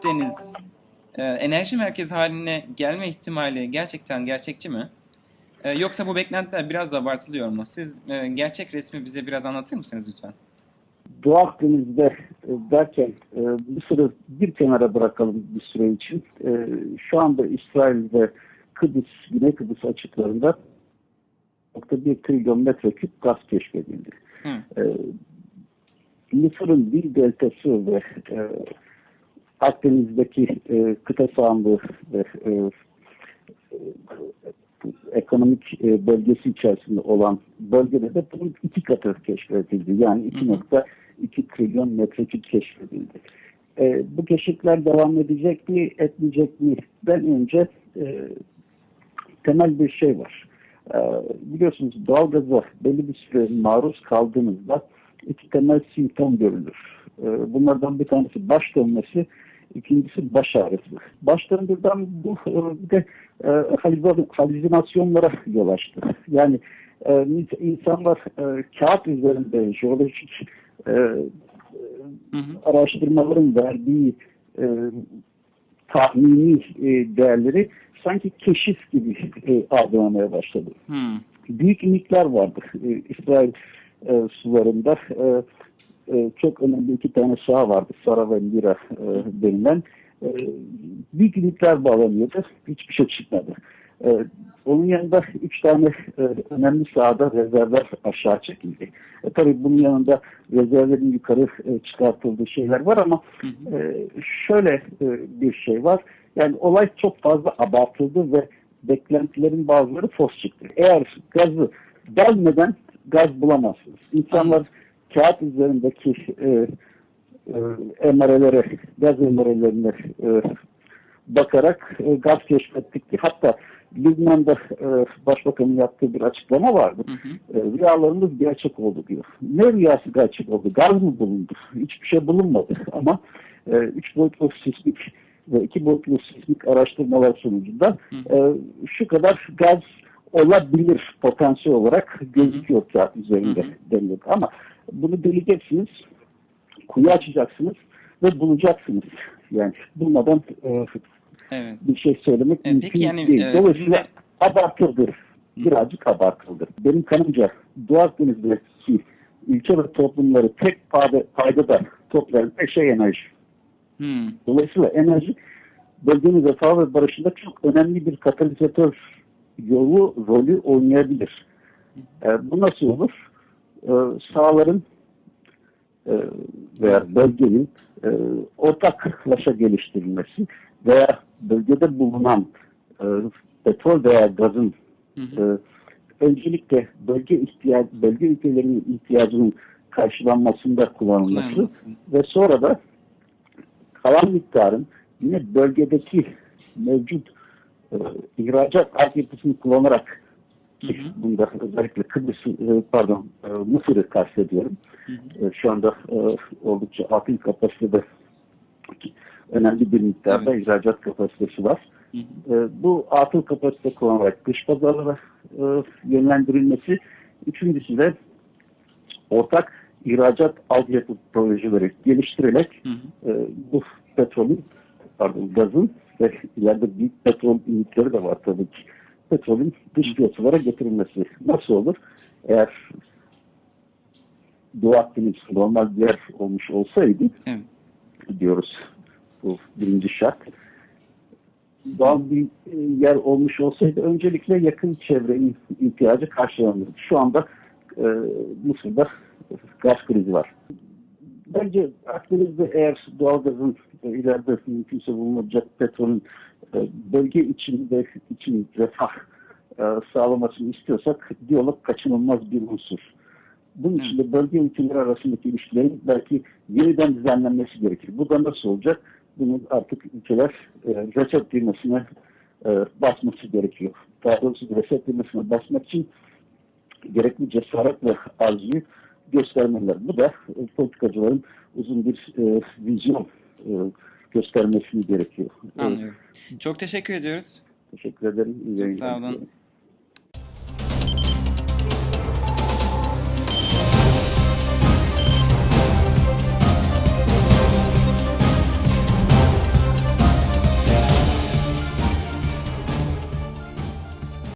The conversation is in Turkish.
Akdeniz e, enerji merkezi haline gelme ihtimali gerçekten gerçekçi mi? E, yoksa bu beklentiler biraz da abartılıyor mu? Siz e, gerçek resmi bize biraz anlatır mısınız lütfen? Doğu Akdeniz'de e, derken e, Mısır'ı bir kenara bırakalım bir süre için. E, şu anda İsrail ve Kıbrıs, Güney Kıbrıs açıklarında nokta bir trilyon metreküp gaz keşfedildi. Hı. E, Mısır'ın Nil Deltası ve e, Akdeniz'deki e, kıta sahanlığı ve e, e, ekonomik e, bölgesi içerisinde olan bölgede de bunun iki katı keşfedildi. Yani Hı hı. 2.2 trilyon metreküp keşfedildi. E, bu keşifler devam edecek mi, etmeyecek mi? Ben önce e, temel bir şey var. E, biliyorsunuz doğalgaza belli bir süre maruz kaldığınızda iki temel simptom görülür. E, bunlardan bir tanesi baş dönmesi, ikincisi baş ağrısı. Baş döndürden bu e, bir de e, halüzinasyonlara yol açtı. Yani e, insanlar e, kağıt üzerinde jeolojik e, Hı hı. araştırmaların verdiği e, tahmini e, değerleri sanki keşif gibi e, algılamaya başladı. Hı. Büyük inikler vardı e, İsrail e, sularında. E, e, çok önemli iki tane saha vardı. Sara ve Mira e, denilen. E, büyük inikler bağlanıyordu. Hiçbir şey çıkmadı. E, onun yanında üç tane e, önemli sahada rezervler aşağı çekildi. E, tabii bunun yanında rezervlerin yukarı e, çıkartıldığı şeyler var ama e, şöyle e, bir şey var. Yani olay çok fazla abartıldı ve beklentilerin bazıları fos çıktı. Eğer gazı delmeden gaz bulamazsınız. İnsanlar kağıt üzerindeki e, e, emareleri, gaz emarelerine e, bakarak e, gaz keşfettik. Hatta Lübnan'da e, başbakanın yaptığı bir açıklama vardı. Hı hı. E, rüyalarımız gerçek oldu diyor. Ne rüyası gerçek oldu? Gaz mı bulundu? Hiçbir şey bulunmadı. Ama e, üç boyutlu sismik ve iki boyutlu sismik araştırmalar sonucunda Hı. e, şu kadar gaz olabilir potansiyel olarak gözüküyor kağıt üzerinde deniliyor. Ama bunu deleyeceksiniz, kuyu açacaksınız ve bulacaksınız. Yani bulmadan e, Evet. bir şey söylemek E, mümkün yani, değil. e, Dolayısıyla sizin abartıldı. Birazcık abartıldı. Benim kanımca Doğu Akdeniz'deki ülke ve toplumları tek payda, paydada toplayan şey enerji. Hı. Dolayısıyla enerji bölgenin refah ve barışında çok önemli bir katalizatör yolu, rolü oynayabilir. E, bu nasıl olur? E, sahaların e, veya bölgenin e, ortaklaşa geliştirilmesi veya bölgede bulunan e, petrol veya gazın e, öncelikle bölge ihtiyaç bölge ülkelerinin ihtiyacının karşılanmasında Kullanılması. ve sonra da kalan miktarın yine bölgedeki mevcut e, ihracat altyapısını kullanarak Hı hı. bunda özellikle Kıbrıs e, pardon e, Mısır'ı kastediyorum. Hı hı. E, şu anda oldukça akıl kapasitede önemli bir miktarda Evet. ihracat kapasitesi var. Hı hı. Bu atıl kapasite kullanarak dış pazarlara yönlendirilmesi. Üçüncüsü de ortak ihracat altyapı projeleri geliştirerek Hı hı. bu petrolün, pardon gazın ve ileride büyük petrol ümitleri de var tabii ki. Petrolün dış piyasalara getirilmesi nasıl olur? Eğer Doğu Akdeniz normal bir yer olmuş olsaydı Evet. diyoruz bu birinci şart. Doğal bir e, yer olmuş olsaydı öncelikle yakın çevrenin ihtiyacı karşılanırdı. Şu anda e, Mısır'da gaz krizi var. Bence Akdeniz'de eğer doğalgazın e, ileride mümkünse bulunacak petrolün e, bölge içinde için refah e, sağlamasını istiyorsak diyalog kaçınılmaz bir unsur. Bunun için de bölge ülkeleri arasındaki ilişkilerin belki yeniden düzenlenmesi gerekir. Bu da nasıl olacak? Bunun artık ülkeler e, reset düğmesine e, basması gerekiyor. Daha doğrusu reset düğmesine basmak için gerekli cesaret ve arzuyu göstermeliler. Bu da e, politikacıların uzun bir e, vizyon e, göstermesini gerekiyor. Anlıyorum. Çok teşekkür ediyoruz. teşekkür ederim. İyi Çok sağ olun. diliyorum.